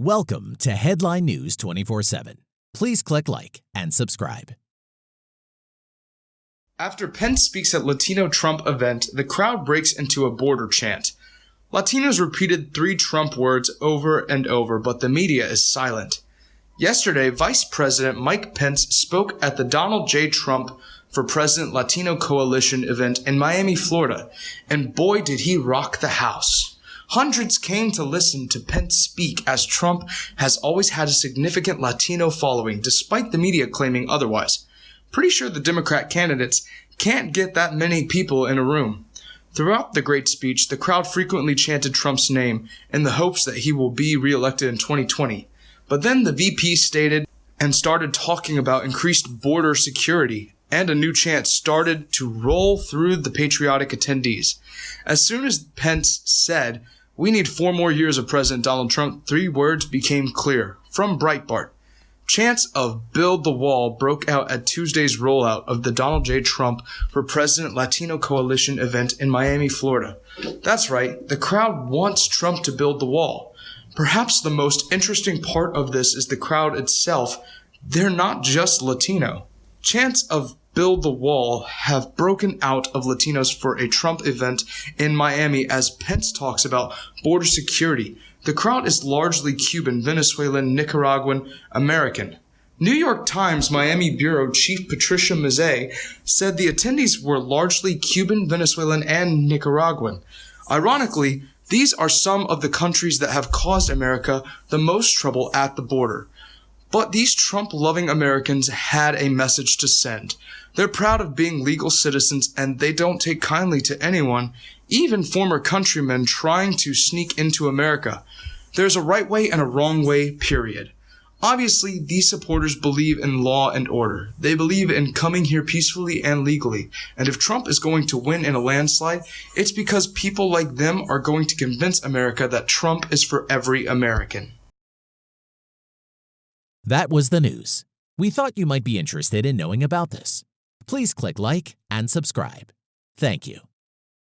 Welcome to Headline News 24 7. Please click like and subscribe. After Pence speaks at Latino Trump event, the crowd breaks into a border chant. Latinos repeated three Trump words over and over, but the media is silent. Yesterday, Vice President Mike Pence spoke at the Donald J. Trump for President Latino Coalition event in Miami, Florida, and boy did he rock the house. Hundreds came to listen to Pence speak as Trump has always had a significant Latino following, despite the media claiming otherwise. Pretty sure the Democrat candidates can't get that many people in a room. Throughout the great speech, the crowd frequently chanted Trump's name in the hopes that he will be reelected in 2020. But then the VP stated and started talking about increased border security and a new chant started to roll through the patriotic attendees. As soon as Pence said, we need four more years of President Donald Trump. Three words became clear from Breitbart. Chants of Build the Wall broke out at Tuesday's rollout of the Donald J. Trump for President Latino Coalition event in Miami, Florida. That's right, the crowd wants Trump to build the wall. Perhaps the most interesting part of this is the crowd itself. They're not just Latino. Chants of build the wall have broken out of Latinos for a Trump event in Miami as Pence talks about border security. The crowd is largely Cuban, Venezuelan, Nicaraguan, American. New York Times Miami Bureau Chief Patricia Mazzei said the attendees were largely Cuban, Venezuelan, and Nicaraguan. Ironically, these are some of the countries that have caused America the most trouble at the border. But these Trump loving Americans had a message to send. They're proud of being legal citizens and they don't take kindly to anyone, even former countrymen trying to sneak into America. There's a right way and a wrong way, period. Obviously, these supporters believe in law and order. They believe in coming here peacefully and legally. And if Trump is going to win in a landslide, it's because people like them are going to convince America that Trump is for every American. That was the news. We thought you might be interested in knowing about this. Please click like and subscribe. Thank you.